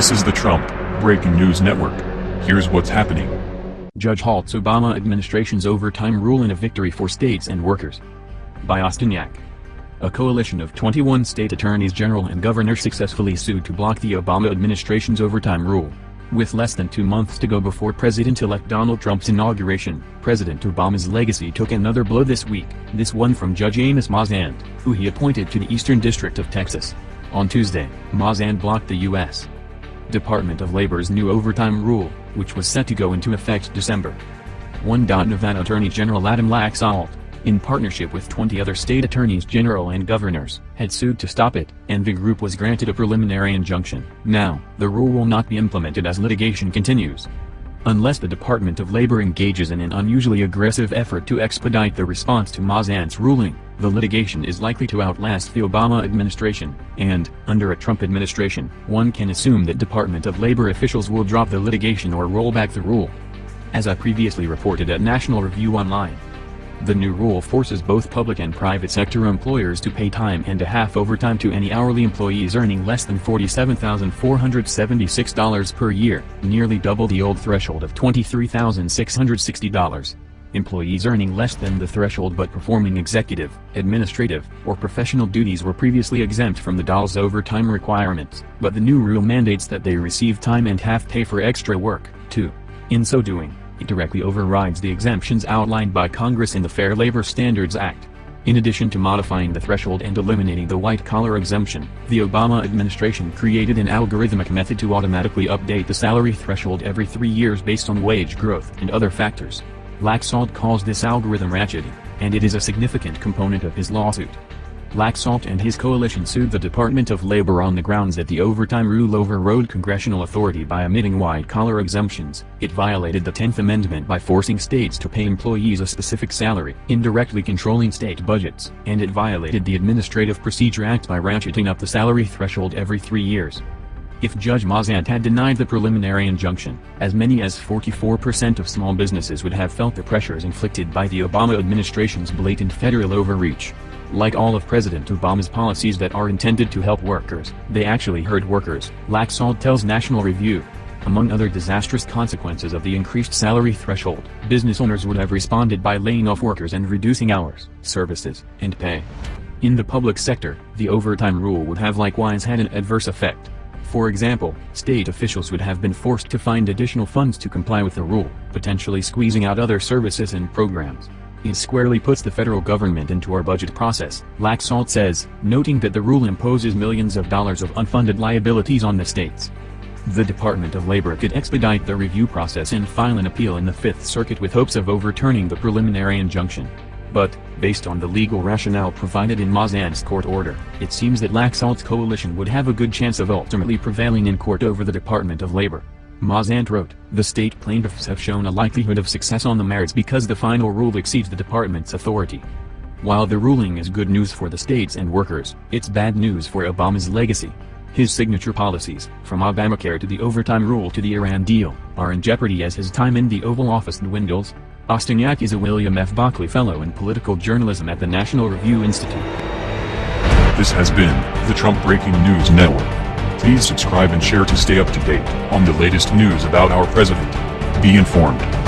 This is the Trump Breaking News Network. Here's what's happening. Judge halts Obama administration's overtime rule in a victory for states and workers. By Austin Yack. A coalition of 21 state attorneys general and governors successfully sued to block the Obama administration's overtime rule. With less than two months to go before President-elect Donald Trump's inauguration, President Obama's legacy took another blow this week, this one from Judge Amos Mazzant, who he appointed to the Eastern District of Texas. On Tuesday, Mazzant blocked the U.S. Department of Labor's new overtime rule, which was set to go into effect December 1. Nevada Attorney General Adam Laxalt, in partnership with 20 other state attorneys general and governors, had sued to stop it, and the group was granted a preliminary injunction. Now, the rule will not be implemented as litigation continues. Unless the Department of Labor engages in an unusually aggressive effort to expedite the response to Mazzant's ruling, the litigation is likely to outlast the Obama administration, and, under a Trump administration, one can assume that Department of Labor officials will drop the litigation or roll back the rule. As I previously reported at National Review Online, the new rule forces both public and private sector employers to pay time and a half overtime to any hourly employees earning less than $47,476 per year, nearly double the old threshold of $23,660. Employees earning less than the threshold but performing executive, administrative, or professional duties were previously exempt from the DOL's overtime requirements, but the new rule mandates that they receive time and half pay for extra work, too. In so doing, it directly overrides the exemptions outlined by Congress in the Fair Labor Standards Act. In addition to modifying the threshold and eliminating the white-collar exemption, the Obama administration created an algorithmic method to automatically update the salary threshold every three years based on wage growth and other factors. Laxalt calls this algorithm ratcheting, and it is a significant component of his lawsuit. Laxalt and his coalition sued the Department of Labor on the grounds that the overtime rule overrode congressional authority by omitting white-collar exemptions. It violated the 10th Amendment by forcing states to pay employees a specific salary, indirectly controlling state budgets, and it violated the Administrative Procedure Act by ratcheting up the salary threshold every three years. If Judge Mazzant had denied the preliminary injunction, as many as 44% of small businesses would have felt the pressures inflicted by the Obama administration's blatant federal overreach. Like all of President Obama's policies that are intended to help workers, they actually hurt workers, Laxalt tells National Review. Among other disastrous consequences of the increased salary threshold, business owners would have responded by laying off workers and reducing hours, services, and pay. In the public sector, the overtime rule would have likewise had an adverse effect. For example, state officials would have been forced to find additional funds to comply with the rule, potentially squeezing out other services and programs. It squarely puts the federal government into our budget process, Laxalt says, noting that the rule imposes millions of dollars of unfunded liabilities on the states. The Department of Labor could expedite the review process and file an appeal in the Fifth Circuit with hopes of overturning the preliminary injunction. But, based on the legal rationale provided in Mazzant's court order, it seems that Laxalt's coalition would have a good chance of ultimately prevailing in court over the Department of Labor. Mazzant wrote, the state plaintiffs have shown a likelihood of success on the merits because the final rule exceeds the department's authority. While the ruling is good news for the states and workers, it's bad news for Obama's legacy. His signature policies, from Obamacare to the overtime rule to the Iran deal, are in jeopardy as his time in the Oval Office dwindles. Austin Yack is a William F. Buckley Fellow in Political Journalism at the National Review Institute. This has been the Trump Breaking News Network. Please subscribe and share to stay up to date on the latest news about our president. Be informed.